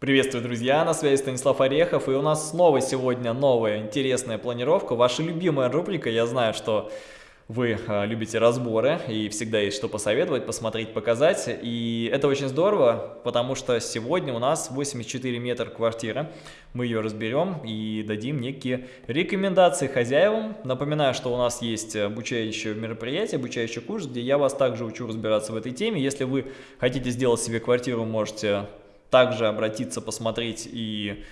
Приветствую, друзья! На связи Станислав Орехов, и у нас снова сегодня новая интересная планировка. Ваша любимая рубрика, я знаю, что вы э, любите разборы, и всегда есть что посоветовать, посмотреть, показать. И это очень здорово, потому что сегодня у нас 84 метра квартира. Мы ее разберем и дадим некие рекомендации хозяевам. Напоминаю, что у нас есть обучающее мероприятие, обучающий курс, где я вас также учу разбираться в этой теме. Если вы хотите сделать себе квартиру, можете также обратиться, посмотреть и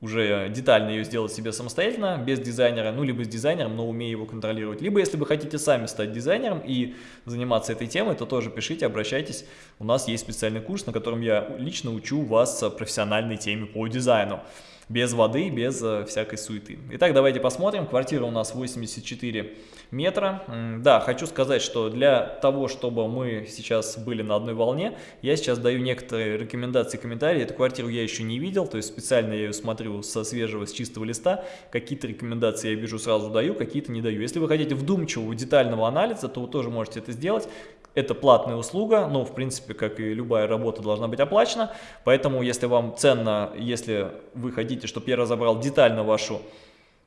уже детально ее сделать себе самостоятельно, без дизайнера, ну, либо с дизайнером, но умея его контролировать. Либо, если вы хотите сами стать дизайнером и заниматься этой темой, то тоже пишите, обращайтесь. У нас есть специальный курс, на котором я лично учу вас профессиональной теме по дизайну без воды, без э, всякой суеты. Итак, давайте посмотрим. Квартира у нас 84 метра. Да, хочу сказать, что для того, чтобы мы сейчас были на одной волне, я сейчас даю некоторые рекомендации, комментарии. Эту квартиру я еще не видел, то есть специально я ее смотрю со свежего, с чистого листа. Какие-то рекомендации я вижу сразу даю, какие-то не даю. Если вы хотите вдумчивого, детального анализа, то вы тоже можете это сделать. Это платная услуга, но в принципе, как и любая работа, должна быть оплачена. Поэтому, если вам ценно, если вы хотите, чтобы я разобрал детально вашу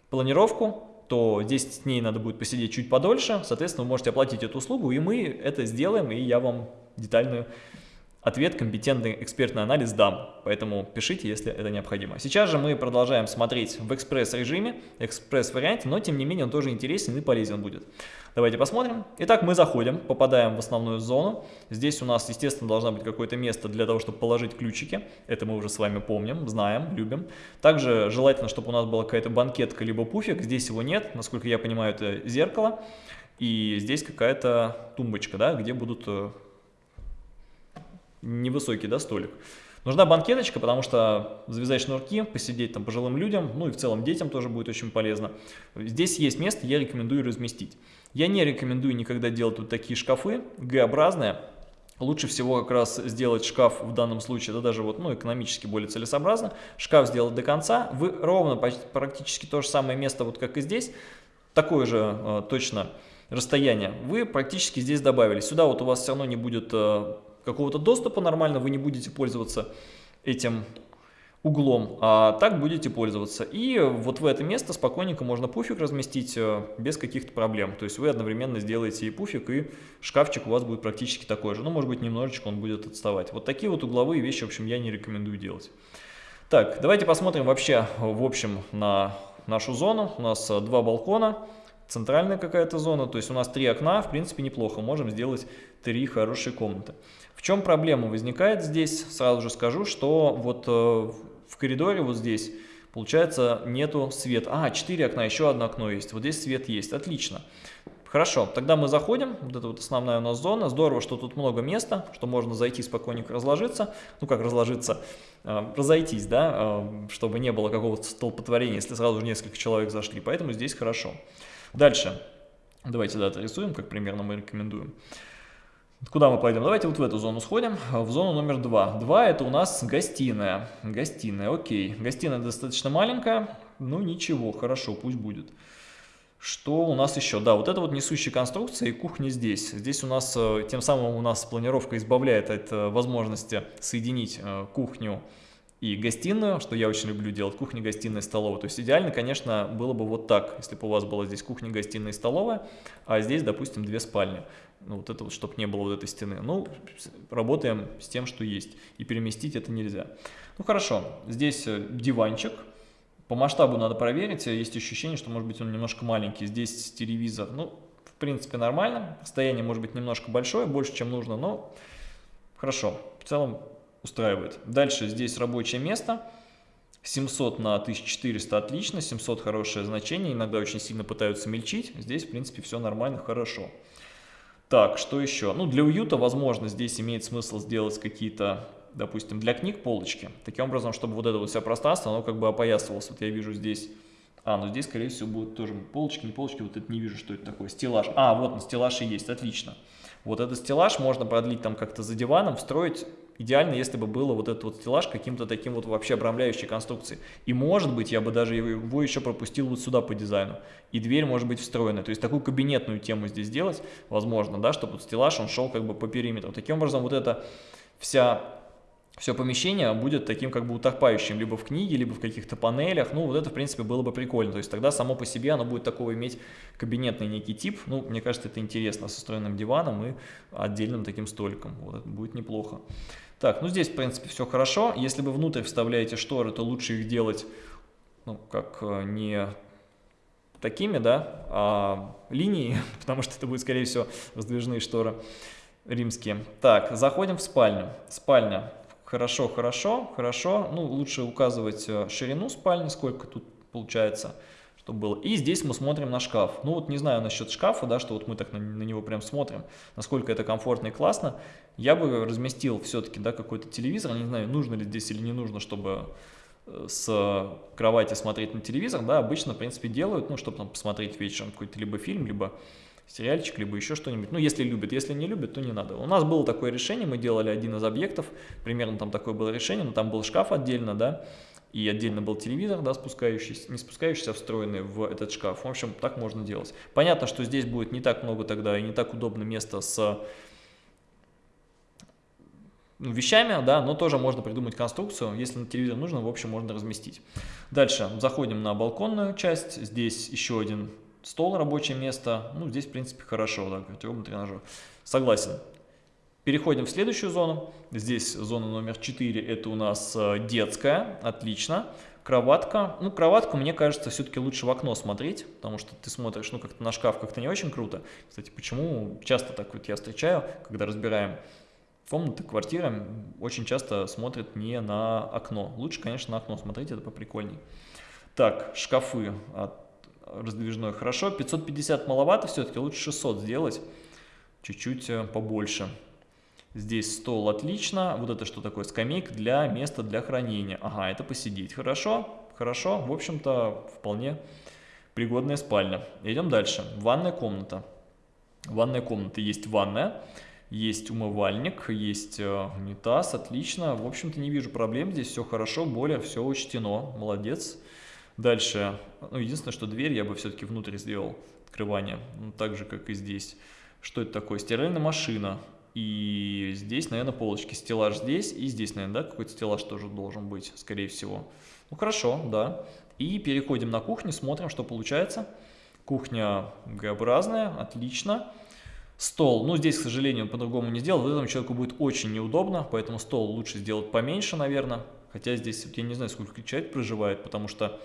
планировку, то 10 дней надо будет посидеть чуть подольше. Соответственно, вы можете оплатить эту услугу, и мы это сделаем, и я вам детальную ответ, компетентный экспертный анализ дам, поэтому пишите, если это необходимо. Сейчас же мы продолжаем смотреть в экспресс-режиме, экспресс-варианте, но тем не менее он тоже интересен и полезен будет. Давайте посмотрим. Итак, мы заходим, попадаем в основную зону. Здесь у нас, естественно, должно быть какое-то место для того, чтобы положить ключики. Это мы уже с вами помним, знаем, любим. Также желательно, чтобы у нас была какая-то банкетка либо пуфик. Здесь его нет, насколько я понимаю, это зеркало. И здесь какая-то тумбочка, да, где будут э, невысокий да, столик. Нужна банкеточка, потому что завязать шнурки, посидеть там пожилым людям, ну и в целом детям тоже будет очень полезно. Здесь есть место, я рекомендую разместить. Я не рекомендую никогда делать вот такие шкафы, Г-образные. Лучше всего как раз сделать шкаф в данном случае, да даже вот, ну, экономически более целесообразно. Шкаф сделать до конца. Вы ровно практически то же самое место, вот как и здесь, такое же э, точно расстояние, вы практически здесь добавили. Сюда вот у вас все равно не будет э, какого-то доступа нормально, вы не будете пользоваться этим углом, а так будете пользоваться. И вот в это место спокойненько можно пуфик разместить э, без каких-то проблем. То есть вы одновременно сделаете и пуфик, и шкафчик у вас будет практически такой же. Ну, может быть, немножечко он будет отставать. Вот такие вот угловые вещи, в общем, я не рекомендую делать. Так, давайте посмотрим вообще, в общем, на нашу зону. У нас э, два балкона, центральная какая-то зона, то есть у нас три окна, в принципе, неплохо. Можем сделать три хорошие комнаты. В чем проблема возникает здесь? Сразу же скажу, что вот э, в коридоре вот здесь, получается, нету света. А, 4 окна, еще одно окно есть. Вот здесь свет есть, отлично. Хорошо, тогда мы заходим, вот это вот основная у нас зона. Здорово, что тут много места, что можно зайти спокойненько разложиться. Ну как разложиться? Э, разойтись, да, э, чтобы не было какого-то столпотворения, если сразу же несколько человек зашли. Поэтому здесь хорошо. Дальше. Давайте дату рисуем, как примерно мы рекомендуем. Куда мы пойдем? Давайте вот в эту зону сходим, в зону номер два. Два это у нас гостиная. Гостиная, окей. Гостиная достаточно маленькая, ну ничего, хорошо, пусть будет. Что у нас еще? Да, вот это вот несущая конструкция и кухня здесь. Здесь у нас, э, тем самым у нас планировка избавляет от э, возможности соединить э, кухню и гостиную, что я очень люблю делать, кухня, гостиная, столовая. То есть идеально, конечно, было бы вот так, если бы у вас была здесь кухня, гостиная и столовая, а здесь, допустим, две спальни. Ну, вот это вот, чтобы не было вот этой стены. Ну, работаем с тем, что есть, и переместить это нельзя. Ну, хорошо, здесь э, диванчик. По масштабу надо проверить, есть ощущение, что, может быть, он немножко маленький. Здесь телевизор, ну, в принципе, нормально. Расстояние может быть немножко большое, больше, чем нужно, но хорошо. В целом устраивает. Дальше здесь рабочее место. 700 на 1400 отлично, 700 хорошее значение, иногда очень сильно пытаются мельчить, здесь в принципе все нормально, хорошо. Так, что еще? Ну, для уюта, возможно, здесь имеет смысл сделать какие-то, допустим, для книг полочки, таким образом, чтобы вот это вот все пространство, оно как бы опоясывалось. Вот я вижу здесь, а, ну здесь, скорее всего, будут тоже полочки, не полочки, вот это не вижу, что это такое, стеллаж. А, вот на стеллаж и есть, отлично. Вот этот стеллаж можно продлить там как-то за диваном, встроить Идеально, если бы было вот этот вот стеллаж каким-то таким вот вообще обрамляющей конструкцией. И может быть, я бы даже его еще пропустил вот сюда по дизайну. И дверь может быть встроенная. То есть такую кабинетную тему здесь сделать, возможно, да, чтобы стеллаж, он шел как бы по периметру. Таким образом, вот эта вся все помещение будет таким как бы утопающим либо в книге, либо в каких-то панелях. Ну, вот это, в принципе, было бы прикольно. То есть тогда само по себе оно будет такого иметь кабинетный некий тип. Ну, мне кажется, это интересно со встроенным диваном и отдельным таким столиком. Вот это будет неплохо. Так, ну здесь, в принципе, все хорошо. Если вы внутрь вставляете шторы, то лучше их делать, ну, как э, не такими, да, а линии, потому что это будет, скорее всего, раздвижные шторы римские. Так, заходим в спальню. Спальня. Хорошо, хорошо, хорошо. Ну, лучше указывать э, ширину спальни, сколько тут получается, чтобы было. И здесь мы смотрим на шкаф. Ну, вот не знаю насчет шкафа, да, что вот мы так на, на него прям смотрим, насколько это комфортно и классно. Я бы разместил все-таки, да, какой-то телевизор. Не знаю, нужно ли здесь или не нужно, чтобы э, с кровати смотреть на телевизор, да, обычно, в принципе, делают, ну, чтобы там посмотреть вечером какой-то либо фильм, либо сериальчик, либо еще что-нибудь. Ну, если любят, если не любят, то не надо. У нас было такое решение, мы делали один из объектов, примерно там такое было решение, но там был шкаф отдельно, да, и отдельно был телевизор, да, спускающийся, не спускающийся, а встроенный в этот шкаф. В общем, так можно делать. Понятно, что здесь будет не так много тогда и не так удобно место с ну, вещами, да, но тоже можно придумать конструкцию. Если на телевизор нужно, в общем, можно разместить. Дальше заходим на балконную часть. Здесь еще один стол, рабочее место. Ну, здесь, в принципе, хорошо, да, гардеробный тренажер. Согласен. Переходим в следующую зону. Здесь зона номер 4, это у нас э, детская, отлично. Кроватка. Ну, кроватку, мне кажется, все-таки лучше в окно смотреть, потому что ты смотришь, ну, как-то на шкаф как-то не очень круто. Кстати, почему часто так вот я встречаю, когда разбираем комнаты, квартиры, очень часто смотрят не на окно. Лучше, конечно, на окно смотреть, это поприкольней. Так, шкафы от раздвижной хорошо. 550 маловато все-таки, лучше 600 сделать, чуть-чуть э, побольше. Здесь стол отлично. Вот это что такое? Скамейка для места для хранения. Ага, это посидеть. Хорошо, хорошо. В общем-то, вполне пригодная спальня. Идем дальше. Ванная комната. Ванная комната. Есть ванная, есть умывальник, есть э, унитаз. Отлично. В общем-то, не вижу проблем. Здесь все хорошо. Более все учтено. Молодец. Дальше, ну, единственное, что дверь я бы все-таки внутрь сделал, открывание, ну, так же, как и здесь. Что это такое? Стиральная машина. И здесь, наверное, полочки. Стеллаж здесь и здесь, наверное, да, какой-то стеллаж тоже должен быть, скорее всего. Ну, хорошо, да. И переходим на кухню, смотрим, что получается. Кухня Г-образная, отлично. Стол, ну здесь, к сожалению, по-другому не сделал, этому человеку будет очень неудобно, поэтому стол лучше сделать поменьше, наверное. Хотя здесь, я не знаю, сколько человек проживает, потому что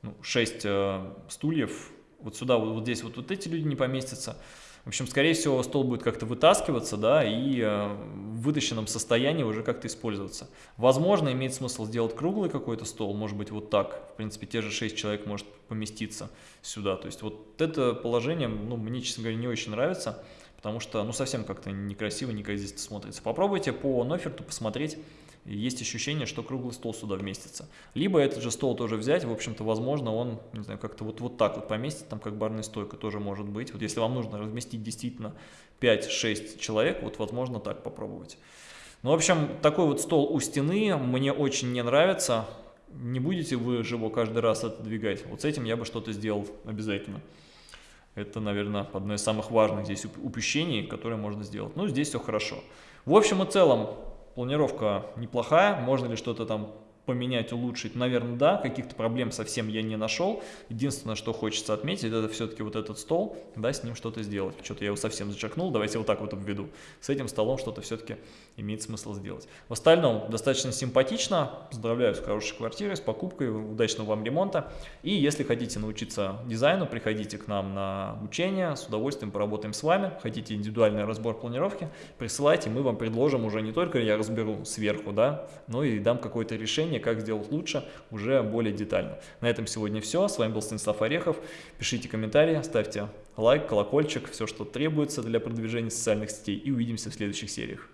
ну, 6 э, стульев, вот сюда, вот, вот здесь вот, вот эти люди не поместятся. В общем, скорее всего, стол будет как-то вытаскиваться, да, и э, в вытащенном состоянии уже как-то использоваться. Возможно, имеет смысл сделать круглый какой-то стол, может быть, вот так. В принципе, те же 6 человек может поместиться сюда. То есть вот это положение, ну, мне, честно говоря, не очень нравится, потому что, ну, совсем как-то некрасиво, неказисто смотрится. Попробуйте по Ноферту посмотреть, есть ощущение, что круглый стол сюда вместится. Либо этот же стол тоже взять, в общем-то, возможно, он, не знаю, как-то вот, вот так вот поместит, там как барная стойка тоже может быть. Вот если вам нужно разместить действительно 5-6 человек, вот возможно так попробовать. Ну, в общем, такой вот стол у стены мне очень не нравится. Не будете вы же его каждый раз отодвигать. Вот с этим я бы что-то сделал обязательно. Это, наверное, одно из самых важных здесь упущений, которые можно сделать. Ну, здесь все хорошо. В общем и целом, Планировка неплохая, можно ли что-то там поменять, улучшить? Наверное, да, каких-то проблем совсем я не нашел. Единственное, что хочется отметить, это все-таки вот этот стол, да, с ним что-то сделать. Что-то я его совсем зачеркнул, давайте вот так вот обведу. С этим столом что-то все-таки имеет смысл сделать. В остальном достаточно симпатично, поздравляю с хорошей квартирой, с покупкой, удачного вам ремонта. И если хотите научиться дизайну, приходите к нам на обучение, с удовольствием поработаем с вами. Хотите индивидуальный разбор планировки, присылайте, мы вам предложим уже не только я разберу сверху, да, но и дам какое-то решение, решение, как сделать лучше, уже более детально. На этом сегодня все. С вами был Станислав Орехов. Пишите комментарии, ставьте лайк, колокольчик, все, что требуется для продвижения социальных сетей. И увидимся в следующих сериях.